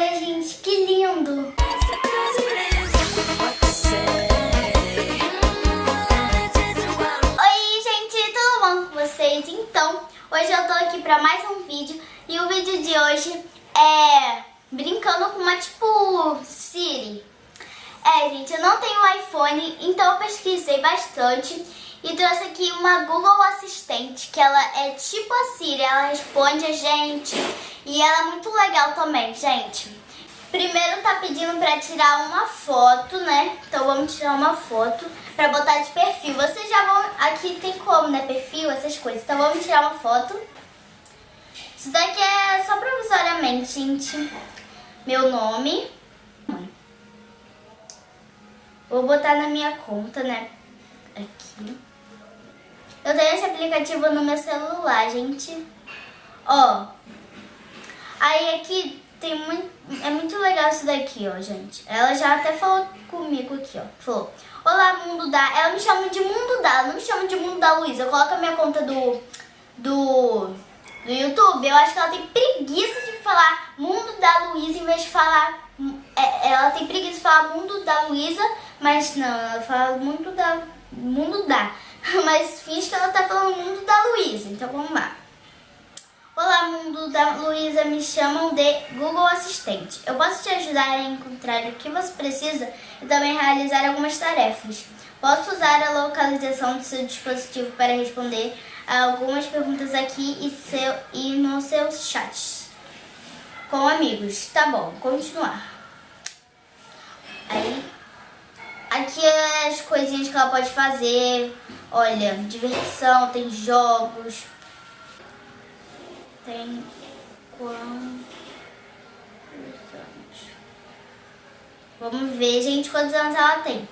Olha, gente, que lindo! Oi, gente, tudo bom com vocês? Então, hoje eu tô aqui pra mais um vídeo e o vídeo de hoje é brincando com uma tipo Siri. É, gente, eu não tenho iPhone, então eu pesquisei bastante e trouxe aqui uma Google Assistente, que ela é tipo a Siri, ela responde a gente e ela é muito legal também, gente. Primeiro tá pedindo pra tirar uma foto, né? Então vamos tirar uma foto pra botar de perfil. Vocês já vão... Aqui tem como, né? Perfil, essas coisas. Então vamos tirar uma foto. Isso daqui é só provisoriamente, gente. Meu nome. Vou botar na minha conta, né? Aqui. Eu tenho esse aplicativo no meu celular, gente. Ó. Aí aqui tem muito, é muito legal isso daqui, ó, gente. Ela já até falou comigo aqui, ó. Falou, olá, mundo da... Ela me chama de mundo da, ela não me chama de mundo da Luísa. Coloca a minha conta do, do, do YouTube. Eu acho que ela tem preguiça de falar mundo da Luísa em vez de falar... É, ela tem preguiça de falar mundo da Luísa, mas não, ela fala mundo da... Mundo da. Mas finge que ela tá falando mundo da Luísa. Então vamos lá. Olá, mundo da Luísa, me chamam de Google Assistente. Eu posso te ajudar a encontrar o que você precisa e também realizar algumas tarefas. Posso usar a localização do seu dispositivo para responder a algumas perguntas aqui e, seu, e nos seus chats com amigos. Tá bom, continuar. Aí, aqui é as coisinhas que ela pode fazer. Olha, diversão, tem jogos tem quantos anos? Vamos ver, gente, quantos anos ela tem.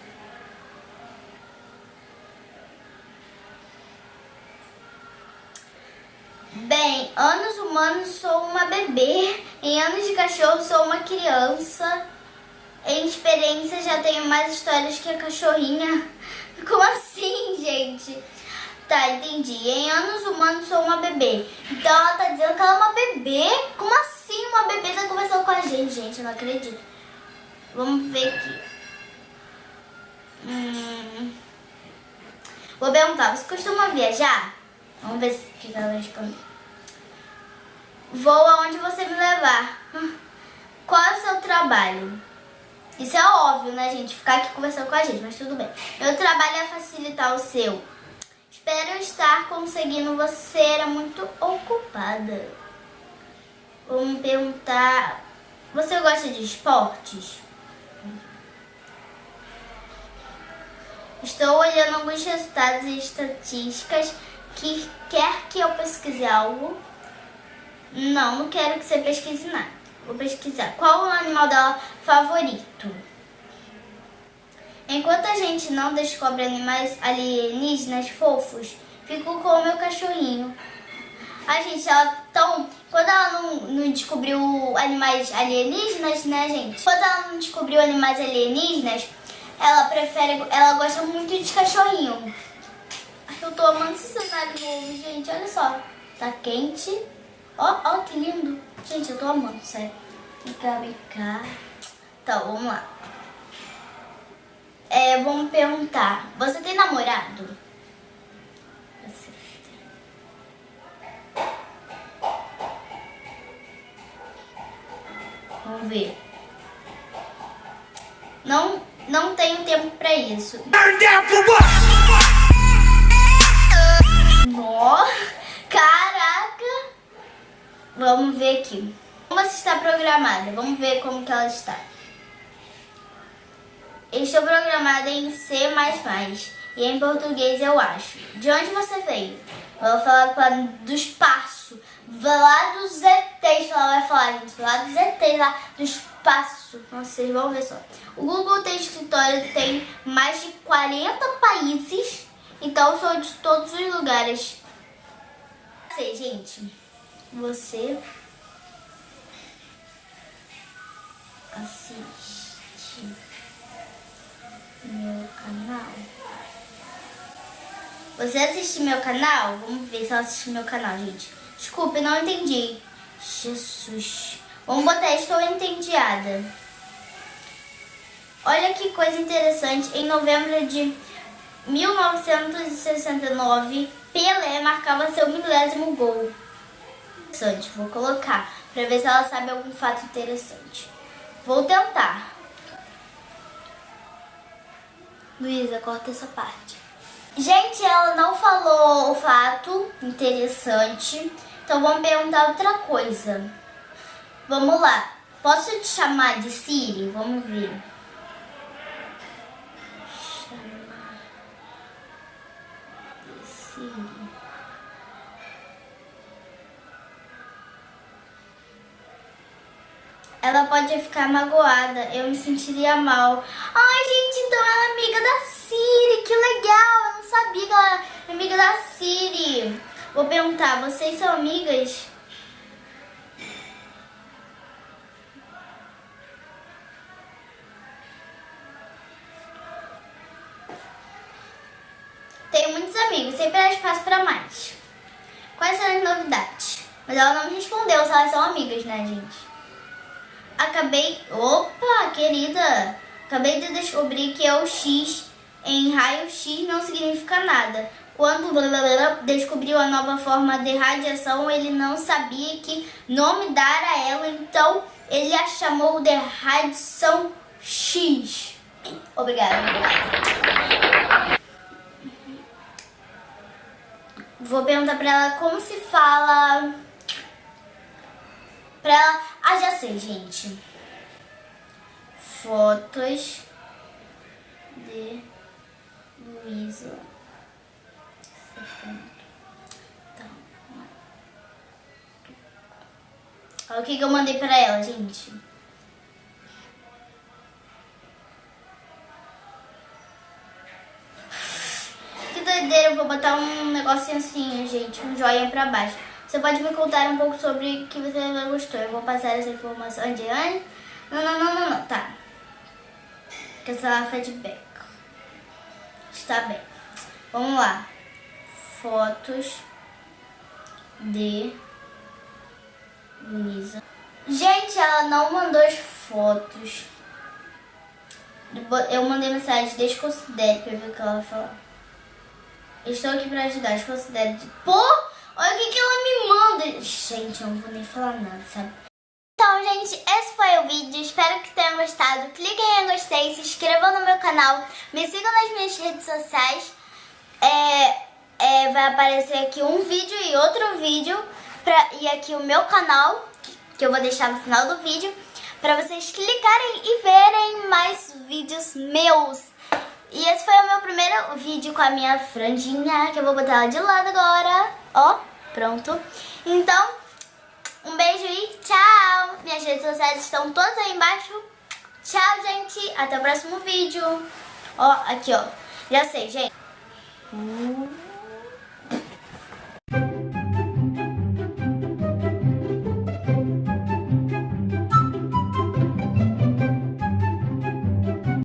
Bem, anos humanos sou uma bebê, em anos de cachorro sou uma criança, em experiência já tenho mais histórias que a cachorrinha. Como assim, gente? Tá, entendi. Em anos humanos sou uma bebê. Então ela tá dizendo que ela é uma bebê? Como assim uma bebê tá conversando com a gente, gente? Eu não acredito. Vamos ver aqui. Hum... Vou perguntar, você costuma viajar? Vamos ver se ela responde. Vou aonde você me levar. Qual é o seu trabalho? Isso é óbvio, né, gente? Ficar aqui conversando com a gente, mas tudo bem. Meu trabalho é facilitar o seu. Espero estar conseguindo. Você era muito ocupada. Vamos perguntar. Você gosta de esportes? Estou olhando alguns resultados e estatísticas que quer que eu pesquise algo. Não, não quero que você pesquise nada. Vou pesquisar. Qual o animal dela favorito? Enquanto a gente não descobre animais alienígenas fofos, fico com o meu cachorrinho. A gente, ela tão. Quando ela não, não descobriu animais alienígenas, né, gente? Quando ela não descobriu animais alienígenas, ela prefere. Ela gosta muito de cachorrinho. Eu tô amando esse cenário novo, gente. Olha só. Tá quente. Ó, ó, que lindo. Gente, eu tô amando, sério. Vem cá, vem cá. Então, vamos lá. É, vamos perguntar, você tem namorado? Vamos ver. Não, não tenho tempo pra isso. Nó, caraca. Vamos ver aqui. Como você está programada? Vamos ver como que ela está. Estou programada em C++ e em português eu acho. De onde você veio? Ela vai falar do espaço, lá dos ETs ela vai falar, gente, lá dos ETs, lá do espaço. Vocês vão ver só. O Google tem escritório, tem mais de 40 países, então sou de todos os lugares. Você, gente, você assiste Você assiste meu canal? Vamos ver se ela assiste meu canal, gente. Desculpe, não entendi. Jesus. Vamos botar Estou Entediada. Olha que coisa interessante. Em novembro de 1969, Pelé marcava seu milésimo gol. Interessante, vou colocar para ver se ela sabe algum fato interessante. Vou tentar. Luísa, corta essa parte. Gente, ela não falou o fato interessante, então vamos perguntar outra coisa. Vamos lá. Posso te chamar de Siri? Vamos ver. Chamar de Siri. Ela pode ficar magoada, eu me sentiria mal. Ai, gente, então ela é amiga da Siri, que legal, sabia que ela amiga da Siri. Vou perguntar, vocês são amigas? Tenho muitos amigos, sempre há espaço para mais. Quais são as novidades? Mas ela não me respondeu se elas são amigas, né, gente? Acabei... Opa, querida! Acabei de descobrir que é o X em raio X não significa nada. Quando descobriu a nova forma de radiação, ele não sabia que nome dar a ela, então ele a chamou de radiação X. Obrigada. Vou perguntar pra ela como se fala. Pra ela. Ah, já sei, gente. Fotos de Luísa. Então, Olha o que, que eu mandei pra ela, gente. doideira, eu vou botar um negocinho assim, gente, um joinha pra baixo. Você pode me contar um pouco sobre o que você gostou. Eu vou passar essa informação adiante. Não, não, não, não, não, tá. Que essa feedback. Está bem. Vamos lá. Fotos de Luísa. Gente, ela não mandou as fotos. Eu mandei mensagem, desconsidere pra ver o que ela vai falar. Estou aqui pra ajudar, desconsidere. Pô, olha o que, que ela me manda. Gente, eu não vou nem falar nada, sabe? Então, gente, esse foi o vídeo. Espero que tenham gostado. Cliquem em gostei, se inscrevam no meu canal. Me sigam nas minhas redes sociais. É, é, vai aparecer aqui um vídeo e outro vídeo. Pra, e aqui o meu canal, que eu vou deixar no final do vídeo. Pra vocês clicarem e verem mais vídeos meus. E esse foi o meu primeiro vídeo com a minha franjinha, que eu vou botar ela de lado agora. Ó, pronto. Então, um beijo e tchau! Minhas redes sociais estão todas aí embaixo. Tchau, gente! Até o próximo vídeo. Ó, aqui, ó. Já sei, gente. Uh.